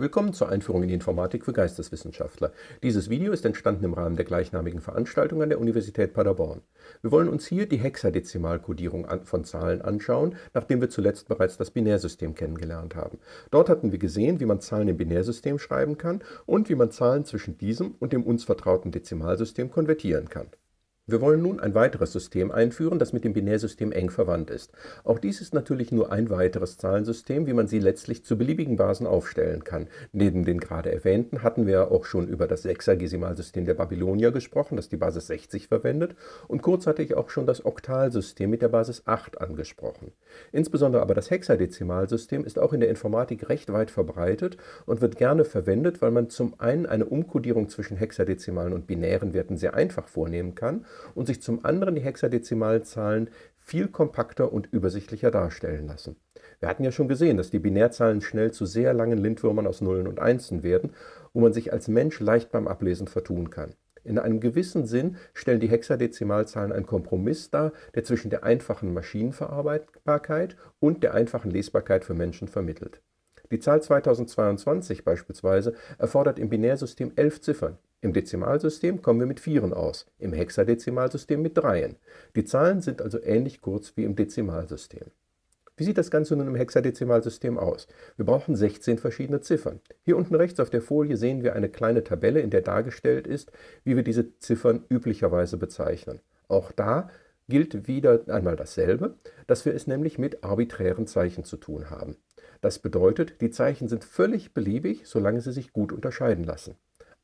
Willkommen zur Einführung in die Informatik für Geisteswissenschaftler. Dieses Video ist entstanden im Rahmen der gleichnamigen Veranstaltung an der Universität Paderborn. Wir wollen uns hier die Hexadezimalkodierung von Zahlen anschauen, nachdem wir zuletzt bereits das Binärsystem kennengelernt haben. Dort hatten wir gesehen, wie man Zahlen im Binärsystem schreiben kann und wie man Zahlen zwischen diesem und dem uns vertrauten Dezimalsystem konvertieren kann. Wir wollen nun ein weiteres System einführen, das mit dem Binärsystem eng verwandt ist. Auch dies ist natürlich nur ein weiteres Zahlensystem, wie man sie letztlich zu beliebigen Basen aufstellen kann. Neben den gerade erwähnten hatten wir auch schon über das Sechsagesimalsystem der Babylonier gesprochen, das die Basis 60 verwendet, und kurz hatte ich auch schon das Oktalsystem mit der Basis 8 angesprochen. Insbesondere aber das Hexadezimalsystem ist auch in der Informatik recht weit verbreitet und wird gerne verwendet, weil man zum einen eine Umkodierung zwischen hexadezimalen und binären Werten sehr einfach vornehmen kann und sich zum anderen die Hexadezimalzahlen viel kompakter und übersichtlicher darstellen lassen. Wir hatten ja schon gesehen, dass die Binärzahlen schnell zu sehr langen Lindwürmern aus Nullen und Einsen werden, wo man sich als Mensch leicht beim Ablesen vertun kann. In einem gewissen Sinn stellen die Hexadezimalzahlen einen Kompromiss dar, der zwischen der einfachen Maschinenverarbeitbarkeit und der einfachen Lesbarkeit für Menschen vermittelt. Die Zahl 2022 beispielsweise erfordert im Binärsystem elf Ziffern. Im Dezimalsystem kommen wir mit Vieren aus, im Hexadezimalsystem mit Dreien. Die Zahlen sind also ähnlich kurz wie im Dezimalsystem. Wie sieht das Ganze nun im Hexadezimalsystem aus? Wir brauchen 16 verschiedene Ziffern. Hier unten rechts auf der Folie sehen wir eine kleine Tabelle, in der dargestellt ist, wie wir diese Ziffern üblicherweise bezeichnen. Auch da gilt wieder einmal dasselbe, dass wir es nämlich mit arbiträren Zeichen zu tun haben. Das bedeutet, die Zeichen sind völlig beliebig, solange sie sich gut unterscheiden lassen.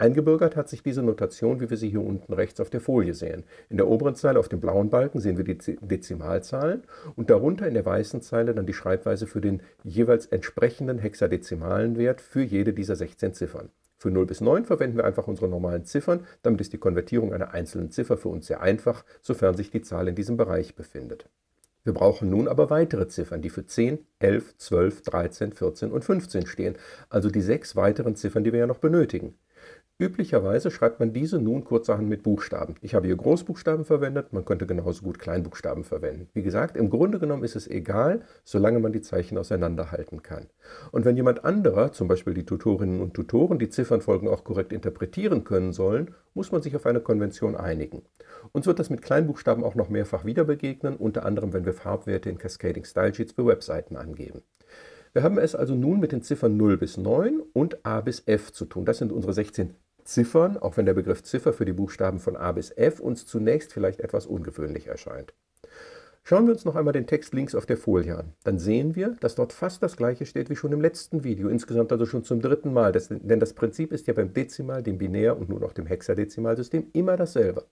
Eingebürgert hat sich diese Notation, wie wir sie hier unten rechts auf der Folie sehen. In der oberen Zeile auf dem blauen Balken sehen wir die Dezimalzahlen und darunter in der weißen Zeile dann die Schreibweise für den jeweils entsprechenden hexadezimalen Wert für jede dieser 16 Ziffern. Für 0 bis 9 verwenden wir einfach unsere normalen Ziffern, damit ist die Konvertierung einer einzelnen Ziffer für uns sehr einfach, sofern sich die Zahl in diesem Bereich befindet. Wir brauchen nun aber weitere Ziffern, die für 10, 11, 12, 13, 14 und 15 stehen, also die sechs weiteren Ziffern, die wir ja noch benötigen. Üblicherweise schreibt man diese nun kurzerhand mit Buchstaben. Ich habe hier Großbuchstaben verwendet, man könnte genauso gut Kleinbuchstaben verwenden. Wie gesagt, im Grunde genommen ist es egal, solange man die Zeichen auseinanderhalten kann. Und wenn jemand anderer, zum Beispiel die Tutorinnen und Tutoren, die Ziffernfolgen auch korrekt interpretieren können sollen, muss man sich auf eine Konvention einigen. Uns wird das mit Kleinbuchstaben auch noch mehrfach wieder begegnen, unter anderem wenn wir Farbwerte in Cascading Style Sheets für Webseiten angeben. Wir haben es also nun mit den Ziffern 0 bis 9 und A bis F zu tun. Das sind unsere 16 Ziffern, auch wenn der Begriff Ziffer für die Buchstaben von A bis F uns zunächst vielleicht etwas ungewöhnlich erscheint. Schauen wir uns noch einmal den Text links auf der Folie an. Dann sehen wir, dass dort fast das gleiche steht wie schon im letzten Video, insgesamt also schon zum dritten Mal. Das, denn das Prinzip ist ja beim Dezimal, dem Binär und nun auch dem Hexadezimalsystem immer dasselbe.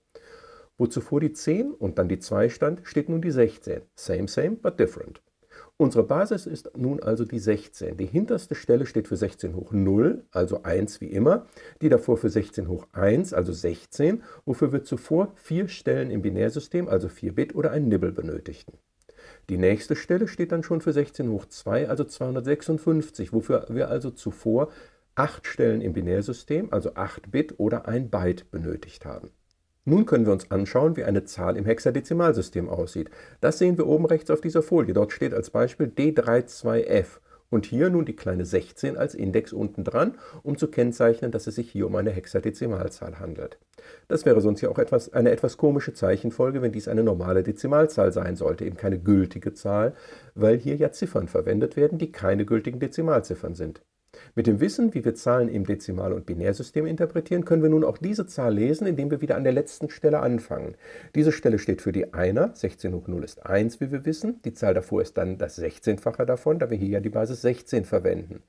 Wo zuvor die 10 und dann die 2 stand, steht nun die 16. Same, same, but different. Unsere Basis ist nun also die 16. Die hinterste Stelle steht für 16 hoch 0, also 1 wie immer, die davor für 16 hoch 1, also 16, wofür wir zuvor vier Stellen im Binärsystem, also 4 Bit oder ein Nibble benötigten. Die nächste Stelle steht dann schon für 16 hoch 2, also 256, wofür wir also zuvor 8 Stellen im Binärsystem, also 8 Bit oder ein Byte benötigt haben. Nun können wir uns anschauen, wie eine Zahl im Hexadezimalsystem aussieht. Das sehen wir oben rechts auf dieser Folie. Dort steht als Beispiel D32F und hier nun die kleine 16 als Index unten dran, um zu kennzeichnen, dass es sich hier um eine Hexadezimalzahl handelt. Das wäre sonst ja auch etwas, eine etwas komische Zeichenfolge, wenn dies eine normale Dezimalzahl sein sollte, eben keine gültige Zahl, weil hier ja Ziffern verwendet werden, die keine gültigen Dezimalziffern sind. Mit dem Wissen, wie wir Zahlen im Dezimal- und Binärsystem interpretieren, können wir nun auch diese Zahl lesen, indem wir wieder an der letzten Stelle anfangen. Diese Stelle steht für die Einer, 16 hoch 0 ist 1, wie wir wissen. Die Zahl davor ist dann das 16-fache davon, da wir hier ja die Basis 16 verwenden.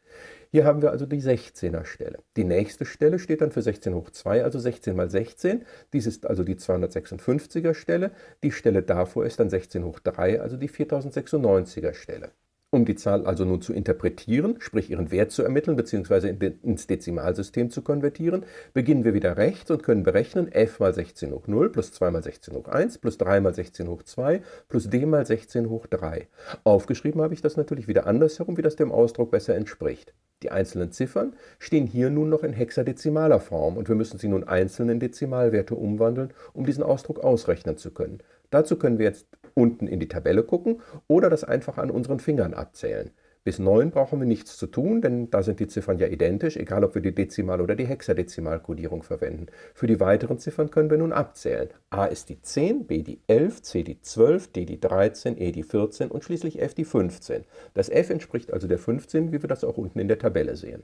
Hier haben wir also die 16er Stelle. Die nächste Stelle steht dann für 16 hoch 2, also 16 mal 16. Dies ist also die 256er Stelle. Die Stelle davor ist dann 16 hoch 3, also die 4096er Stelle. Um die Zahl also nun zu interpretieren, sprich ihren Wert zu ermitteln bzw. ins Dezimalsystem zu konvertieren, beginnen wir wieder rechts und können berechnen f mal 16 hoch 0 plus 2 mal 16 hoch 1 plus 3 mal 16 hoch 2 plus d mal 16 hoch 3. Aufgeschrieben habe ich das natürlich wieder andersherum, wie das dem Ausdruck besser entspricht. Die einzelnen Ziffern stehen hier nun noch in hexadezimaler Form und wir müssen sie nun einzeln in Dezimalwerte umwandeln, um diesen Ausdruck ausrechnen zu können. Dazu können wir jetzt unten in die Tabelle gucken oder das einfach an unseren Fingern abzählen. Bis 9 brauchen wir nichts zu tun, denn da sind die Ziffern ja identisch, egal ob wir die Dezimal- oder die Hexadezimalkodierung verwenden. Für die weiteren Ziffern können wir nun abzählen. A ist die 10, B die 11, C die 12, D die 13, E die 14 und schließlich F die 15. Das F entspricht also der 15, wie wir das auch unten in der Tabelle sehen.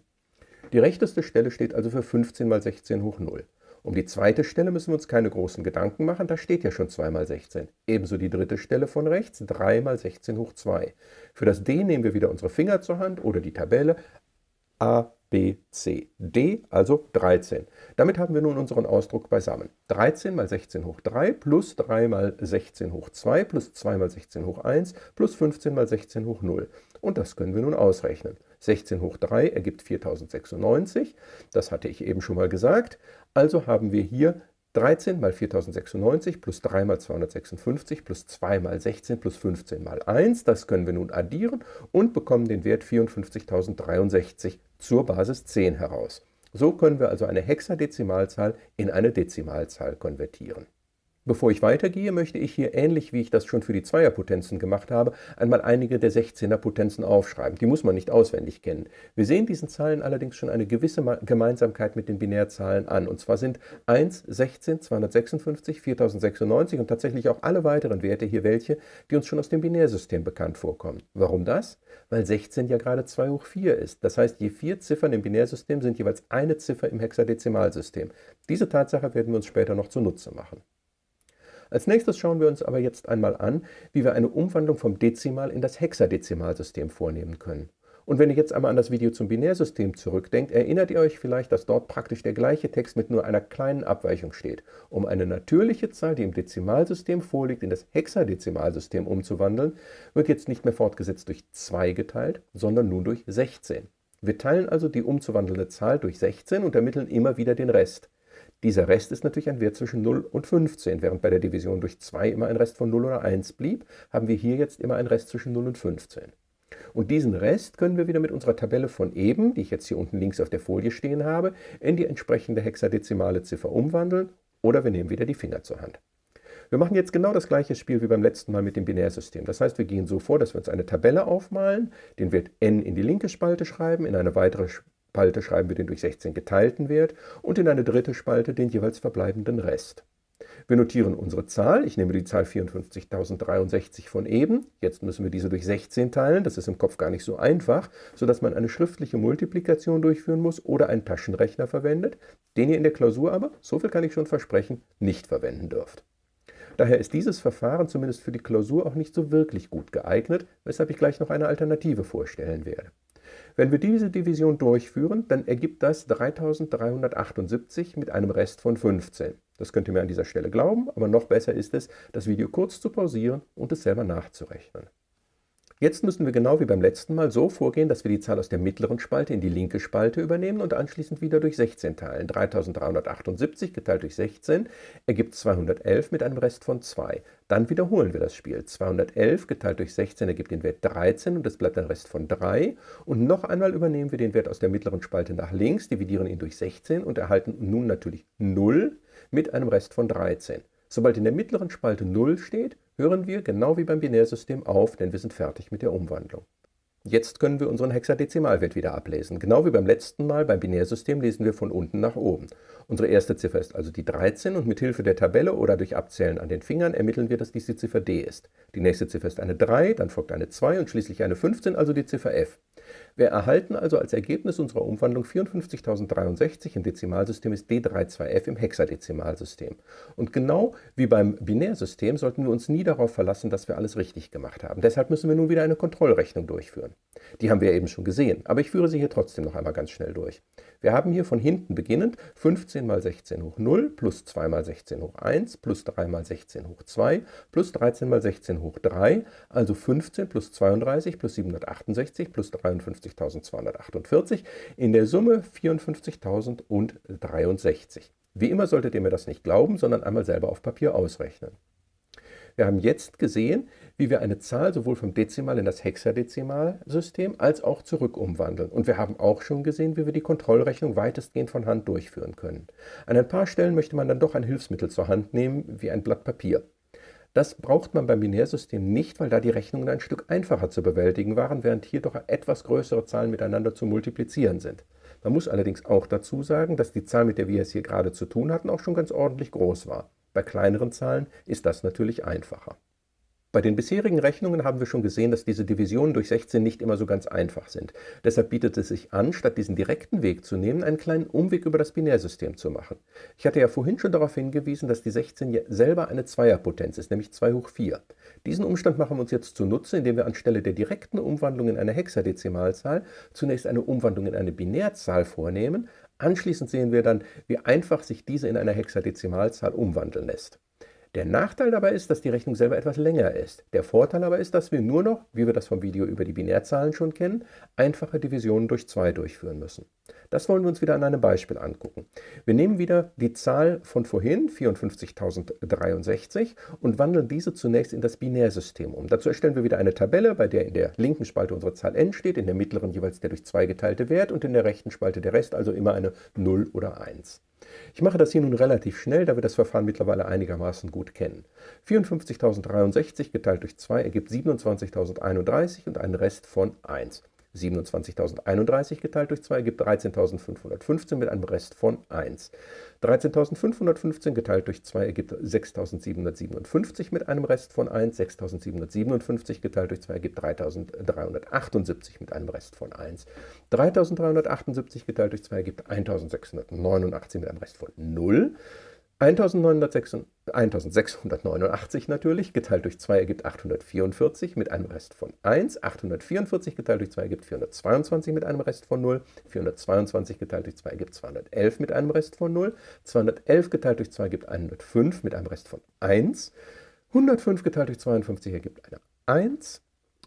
Die rechteste Stelle steht also für 15 mal 16 hoch 0. Um die zweite Stelle müssen wir uns keine großen Gedanken machen, da steht ja schon 2 mal 16. Ebenso die dritte Stelle von rechts, 3 mal 16 hoch 2. Für das D nehmen wir wieder unsere Finger zur Hand oder die Tabelle. A, B, C, D, also 13. Damit haben wir nun unseren Ausdruck beisammen. 13 mal 16 hoch 3 plus 3 mal 16 hoch 2 plus 2 mal 16 hoch 1 plus 15 mal 16 hoch 0. Und das können wir nun ausrechnen. 16 hoch 3 ergibt 4096, das hatte ich eben schon mal gesagt. Also haben wir hier 13 mal 4096 plus 3 mal 256 plus 2 mal 16 plus 15 mal 1. Das können wir nun addieren und bekommen den Wert 54.063 zur Basis 10 heraus. So können wir also eine Hexadezimalzahl in eine Dezimalzahl konvertieren. Bevor ich weitergehe, möchte ich hier, ähnlich wie ich das schon für die Zweierpotenzen gemacht habe, einmal einige der 16er Potenzen aufschreiben. Die muss man nicht auswendig kennen. Wir sehen diesen Zahlen allerdings schon eine gewisse Gemeinsamkeit mit den Binärzahlen an. Und zwar sind 1, 16, 256, 4096 und tatsächlich auch alle weiteren Werte hier welche, die uns schon aus dem Binärsystem bekannt vorkommen. Warum das? Weil 16 ja gerade 2 hoch 4 ist. Das heißt, je vier Ziffern im Binärsystem sind jeweils eine Ziffer im Hexadezimalsystem. Diese Tatsache werden wir uns später noch zunutze machen. Als nächstes schauen wir uns aber jetzt einmal an, wie wir eine Umwandlung vom Dezimal in das Hexadezimalsystem vornehmen können. Und wenn ihr jetzt einmal an das Video zum Binärsystem zurückdenkt, erinnert ihr euch vielleicht, dass dort praktisch der gleiche Text mit nur einer kleinen Abweichung steht. Um eine natürliche Zahl, die im Dezimalsystem vorliegt, in das Hexadezimalsystem umzuwandeln, wird jetzt nicht mehr fortgesetzt durch 2 geteilt, sondern nun durch 16. Wir teilen also die umzuwandelnde Zahl durch 16 und ermitteln immer wieder den Rest. Dieser Rest ist natürlich ein Wert zwischen 0 und 15. Während bei der Division durch 2 immer ein Rest von 0 oder 1 blieb, haben wir hier jetzt immer einen Rest zwischen 0 und 15. Und diesen Rest können wir wieder mit unserer Tabelle von eben, die ich jetzt hier unten links auf der Folie stehen habe, in die entsprechende hexadezimale Ziffer umwandeln oder wir nehmen wieder die Finger zur Hand. Wir machen jetzt genau das gleiche Spiel wie beim letzten Mal mit dem Binärsystem. Das heißt, wir gehen so vor, dass wir uns eine Tabelle aufmalen, den Wert n in die linke Spalte schreiben, in eine weitere Spalte schreiben wir den durch 16 geteilten Wert und in eine dritte Spalte den jeweils verbleibenden Rest. Wir notieren unsere Zahl. Ich nehme die Zahl 54.063 von eben. Jetzt müssen wir diese durch 16 teilen. Das ist im Kopf gar nicht so einfach, sodass man eine schriftliche Multiplikation durchführen muss oder einen Taschenrechner verwendet, den ihr in der Klausur aber, so viel kann ich schon versprechen, nicht verwenden dürft. Daher ist dieses Verfahren zumindest für die Klausur auch nicht so wirklich gut geeignet, weshalb ich gleich noch eine Alternative vorstellen werde. Wenn wir diese Division durchführen, dann ergibt das 3378 mit einem Rest von 15. Das könnt ihr mir an dieser Stelle glauben, aber noch besser ist es, das Video kurz zu pausieren und es selber nachzurechnen. Jetzt müssen wir genau wie beim letzten Mal so vorgehen, dass wir die Zahl aus der mittleren Spalte in die linke Spalte übernehmen und anschließend wieder durch 16 teilen. 3378 geteilt durch 16 ergibt 211 mit einem Rest von 2. Dann wiederholen wir das Spiel. 211 geteilt durch 16 ergibt den Wert 13 und es bleibt ein Rest von 3. Und noch einmal übernehmen wir den Wert aus der mittleren Spalte nach links, dividieren ihn durch 16 und erhalten nun natürlich 0 mit einem Rest von 13. Sobald in der mittleren Spalte 0 steht, hören wir genau wie beim Binärsystem auf, denn wir sind fertig mit der Umwandlung. Jetzt können wir unseren Hexadezimalwert wieder ablesen. Genau wie beim letzten Mal beim Binärsystem lesen wir von unten nach oben. Unsere erste Ziffer ist also die 13 und mit Hilfe der Tabelle oder durch Abzählen an den Fingern ermitteln wir, dass dies die Ziffer D ist. Die nächste Ziffer ist eine 3, dann folgt eine 2 und schließlich eine 15, also die Ziffer F. Wir erhalten also als Ergebnis unserer Umwandlung 54.063 im Dezimalsystem ist D32F im Hexadezimalsystem. Und genau wie beim Binärsystem sollten wir uns nie darauf verlassen, dass wir alles richtig gemacht haben. Deshalb müssen wir nun wieder eine Kontrollrechnung durchführen. Die haben wir eben schon gesehen, aber ich führe sie hier trotzdem noch einmal ganz schnell durch. Wir haben hier von hinten beginnend 15 mal 16 hoch 0 plus 2 mal 16 hoch 1 plus 3 mal 16 hoch 2 plus 13 mal 16 hoch 3, also 15 plus 32 plus 768 plus 53.248, in der Summe 54.063. Wie immer solltet ihr mir das nicht glauben, sondern einmal selber auf Papier ausrechnen. Wir haben jetzt gesehen, wie wir eine Zahl sowohl vom Dezimal in das Hexadezimalsystem als auch zurück umwandeln. Und wir haben auch schon gesehen, wie wir die Kontrollrechnung weitestgehend von Hand durchführen können. An ein paar Stellen möchte man dann doch ein Hilfsmittel zur Hand nehmen, wie ein Blatt Papier. Das braucht man beim Binärsystem nicht, weil da die Rechnungen ein Stück einfacher zu bewältigen waren, während hier doch etwas größere Zahlen miteinander zu multiplizieren sind. Man muss allerdings auch dazu sagen, dass die Zahl, mit der wir es hier gerade zu tun hatten, auch schon ganz ordentlich groß war. Bei kleineren Zahlen ist das natürlich einfacher. Bei den bisherigen Rechnungen haben wir schon gesehen, dass diese Divisionen durch 16 nicht immer so ganz einfach sind. Deshalb bietet es sich an, statt diesen direkten Weg zu nehmen, einen kleinen Umweg über das Binärsystem zu machen. Ich hatte ja vorhin schon darauf hingewiesen, dass die 16 selber eine Zweierpotenz ist, nämlich 2 hoch 4. Diesen Umstand machen wir uns jetzt zunutze, indem wir anstelle der direkten Umwandlung in eine Hexadezimalzahl zunächst eine Umwandlung in eine Binärzahl vornehmen. Anschließend sehen wir dann, wie einfach sich diese in eine Hexadezimalzahl umwandeln lässt. Der Nachteil dabei ist, dass die Rechnung selber etwas länger ist. Der Vorteil aber ist, dass wir nur noch, wie wir das vom Video über die Binärzahlen schon kennen, einfache Divisionen durch 2 durchführen müssen. Das wollen wir uns wieder an einem Beispiel angucken. Wir nehmen wieder die Zahl von vorhin, 54.063, und wandeln diese zunächst in das Binärsystem um. Dazu erstellen wir wieder eine Tabelle, bei der in der linken Spalte unsere Zahl n steht, in der mittleren jeweils der durch 2 geteilte Wert und in der rechten Spalte der Rest, also immer eine 0 oder 1. Ich mache das hier nun relativ schnell, da wir das Verfahren mittlerweile einigermaßen gut kennen. 54.063 geteilt durch 2 ergibt 27.031 und einen Rest von 1. 27.031 geteilt durch 2 ergibt 13.515 mit einem Rest von 1. 13.515 geteilt durch 2 ergibt 6.757 mit einem Rest von 1. 6.757 geteilt durch 2 ergibt 3.378 mit einem Rest von 1. 3.378 geteilt durch 2 ergibt 1.689 mit einem Rest von 0. 1689 natürlich, geteilt durch 2 ergibt 844 mit einem Rest von 1. 844 geteilt durch 2 ergibt 422 mit einem Rest von 0. 422 geteilt durch 2 ergibt 211 mit einem Rest von 0. 211 geteilt durch 2 ergibt 105 mit einem Rest von 1. 105 geteilt durch 52 ergibt eine 1.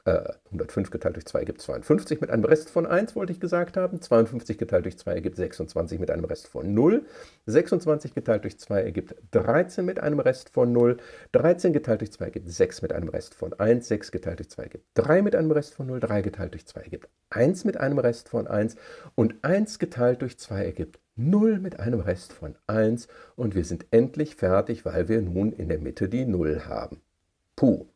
105 äh, geteilt durch 2 ergibt 52 mit einem Rest von 1, wollte ich gesagt haben. 52 geteilt durch 2 ergibt 26 mit einem Rest von 0. 26 geteilt durch 2 ergibt 13 mit einem Rest von 0. 13 geteilt durch 2 ergibt 6 mit einem Rest von 1. 6 geteilt durch 2 ergibt 3 mit einem Rest von 0. 3 geteilt durch 2 ergibt 1 mit einem Rest von 1. Und 1 geteilt durch 2 ergibt 0 mit einem Rest von 1. Und wir sind endlich fertig, weil wir nun in der Mitte die 0 haben. Puh.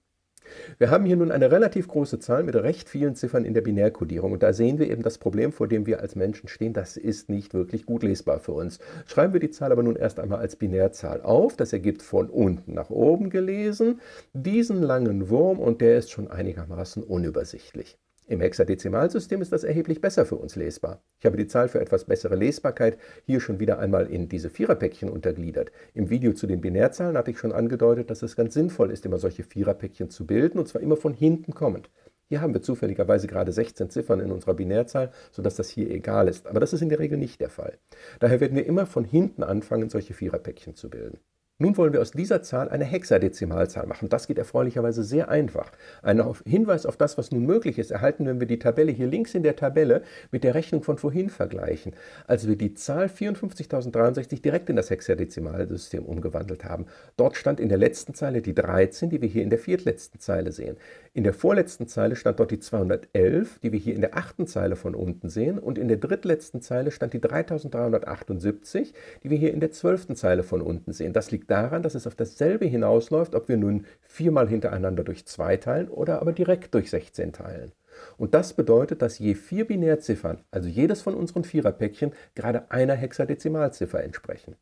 Wir haben hier nun eine relativ große Zahl mit recht vielen Ziffern in der Binärkodierung und da sehen wir eben das Problem, vor dem wir als Menschen stehen. Das ist nicht wirklich gut lesbar für uns. Schreiben wir die Zahl aber nun erst einmal als Binärzahl auf. Das ergibt von unten nach oben gelesen diesen langen Wurm und der ist schon einigermaßen unübersichtlich. Im Hexadezimalsystem ist das erheblich besser für uns lesbar. Ich habe die Zahl für etwas bessere Lesbarkeit hier schon wieder einmal in diese Viererpäckchen untergliedert. Im Video zu den Binärzahlen hatte ich schon angedeutet, dass es ganz sinnvoll ist, immer solche Viererpäckchen zu bilden, und zwar immer von hinten kommend. Hier haben wir zufälligerweise gerade 16 Ziffern in unserer Binärzahl, sodass das hier egal ist. Aber das ist in der Regel nicht der Fall. Daher werden wir immer von hinten anfangen, solche Viererpäckchen zu bilden. Nun wollen wir aus dieser Zahl eine Hexadezimalzahl machen. Das geht erfreulicherweise sehr einfach. Ein Hinweis auf das, was nun möglich ist, erhalten, wenn wir die Tabelle hier links in der Tabelle mit der Rechnung von vorhin vergleichen, als wir die Zahl 54.063 direkt in das Hexadezimalsystem umgewandelt haben. Dort stand in der letzten Zeile die 13, die wir hier in der viertletzten Zeile sehen. In der vorletzten Zeile stand dort die 211, die wir hier in der achten Zeile von unten sehen. Und in der drittletzten Zeile stand die 3378, die wir hier in der zwölften Zeile von unten sehen. Das liegt daran, dass es auf dasselbe hinausläuft, ob wir nun viermal hintereinander durch 2 teilen oder aber direkt durch 16 teilen. Und das bedeutet, dass je vier Binärziffern, also jedes von unseren Viererpäckchen, gerade einer Hexadezimalziffer entsprechen.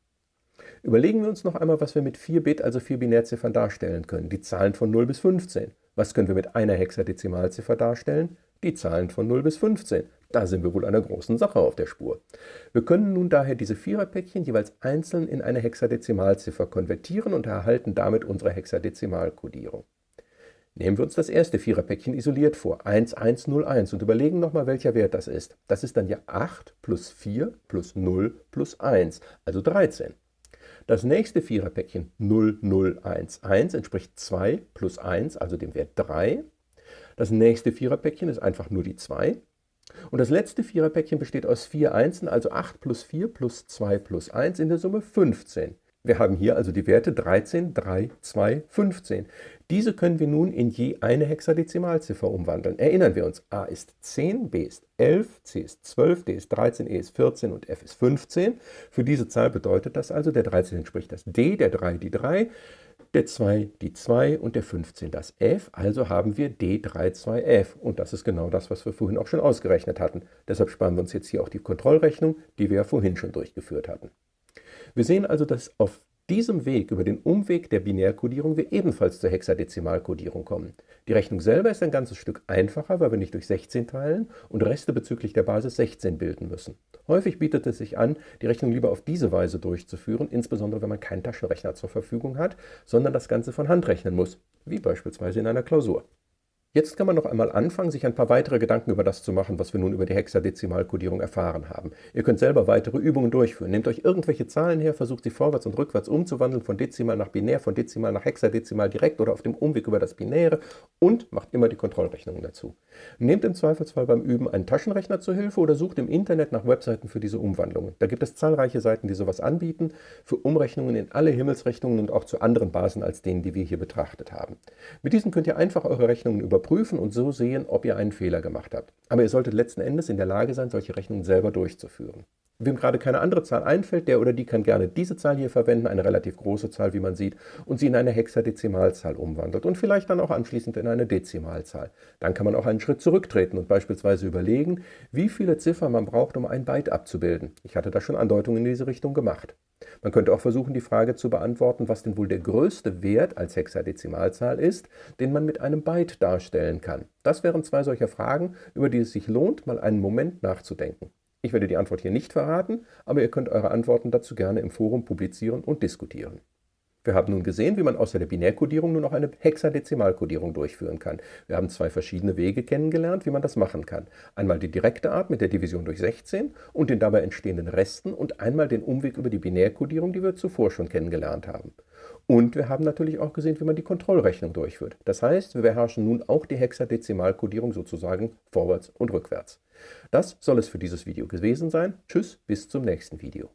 Überlegen wir uns noch einmal, was wir mit 4 Bit, also 4 Binärziffern darstellen können. Die Zahlen von 0 bis 15. Was können wir mit einer Hexadezimalziffer darstellen? Die Zahlen von 0 bis 15. Da sind wir wohl einer großen Sache auf der Spur. Wir können nun daher diese Viererpäckchen jeweils einzeln in eine Hexadezimalziffer konvertieren und erhalten damit unsere Hexadezimalkodierung. Nehmen wir uns das erste Viererpäckchen isoliert vor, 1101, und überlegen nochmal, welcher Wert das ist. Das ist dann ja 8 plus 4 plus 0 plus 1, also 13. Das nächste Viererpäckchen 0011 entspricht 2 plus 1, also dem Wert 3. Das nächste Viererpäckchen ist einfach nur die 2. Und das letzte Viererpäckchen besteht aus vier Einsen, also 8 plus 4 plus 2 plus 1 in der Summe 15. Wir haben hier also die Werte 13, 3, 2, 15. Diese können wir nun in je eine Hexadezimalziffer umwandeln. Erinnern wir uns, a ist 10, b ist 11, c ist 12, d ist 13, e ist 14 und f ist 15. Für diese Zahl bedeutet das also, der 13 entspricht das d, der 3 die 3, der 2 die 2 und der 15 das f, also haben wir D32f. Und das ist genau das, was wir vorhin auch schon ausgerechnet hatten. Deshalb sparen wir uns jetzt hier auch die Kontrollrechnung, die wir ja vorhin schon durchgeführt hatten. Wir sehen also, dass auf diesem Weg, über den Umweg der Binärkodierung, wir ebenfalls zur Hexadezimalkodierung kommen. Die Rechnung selber ist ein ganzes Stück einfacher, weil wir nicht durch 16 teilen und Reste bezüglich der Basis 16 bilden müssen. Häufig bietet es sich an, die Rechnung lieber auf diese Weise durchzuführen, insbesondere wenn man keinen Taschenrechner zur Verfügung hat, sondern das Ganze von Hand rechnen muss, wie beispielsweise in einer Klausur. Jetzt kann man noch einmal anfangen, sich ein paar weitere Gedanken über das zu machen, was wir nun über die Hexadezimalkodierung erfahren haben. Ihr könnt selber weitere Übungen durchführen. Nehmt euch irgendwelche Zahlen her, versucht sie vorwärts und rückwärts umzuwandeln, von Dezimal nach Binär, von Dezimal nach Hexadezimal direkt oder auf dem Umweg über das Binäre und macht immer die Kontrollrechnungen dazu. Nehmt im Zweifelsfall beim Üben einen Taschenrechner zur Hilfe oder sucht im Internet nach Webseiten für diese Umwandlungen. Da gibt es zahlreiche Seiten, die sowas anbieten, für Umrechnungen in alle Himmelsrichtungen und auch zu anderen Basen als denen, die wir hier betrachtet haben. Mit diesen könnt ihr einfach eure Rechnungen über überprüfen und so sehen, ob ihr einen Fehler gemacht habt. Aber ihr solltet letzten Endes in der Lage sein, solche Rechnungen selber durchzuführen. Wem gerade keine andere Zahl einfällt, der oder die kann gerne diese Zahl hier verwenden, eine relativ große Zahl, wie man sieht, und sie in eine Hexadezimalzahl umwandelt und vielleicht dann auch anschließend in eine Dezimalzahl. Dann kann man auch einen Schritt zurücktreten und beispielsweise überlegen, wie viele Ziffern man braucht, um ein Byte abzubilden. Ich hatte da schon Andeutungen in diese Richtung gemacht. Man könnte auch versuchen, die Frage zu beantworten, was denn wohl der größte Wert als Hexadezimalzahl ist, den man mit einem Byte darstellen kann. Das wären zwei solcher Fragen, über die es sich lohnt, mal einen Moment nachzudenken. Ich werde die Antwort hier nicht verraten, aber ihr könnt eure Antworten dazu gerne im Forum publizieren und diskutieren. Wir haben nun gesehen, wie man außer der Binärkodierung nur noch eine Hexadezimalkodierung durchführen kann. Wir haben zwei verschiedene Wege kennengelernt, wie man das machen kann. Einmal die direkte Art mit der Division durch 16 und den dabei entstehenden Resten und einmal den Umweg über die Binärkodierung, die wir zuvor schon kennengelernt haben. Und wir haben natürlich auch gesehen, wie man die Kontrollrechnung durchführt. Das heißt, wir beherrschen nun auch die Hexadezimalkodierung sozusagen vorwärts und rückwärts. Das soll es für dieses Video gewesen sein. Tschüss, bis zum nächsten Video.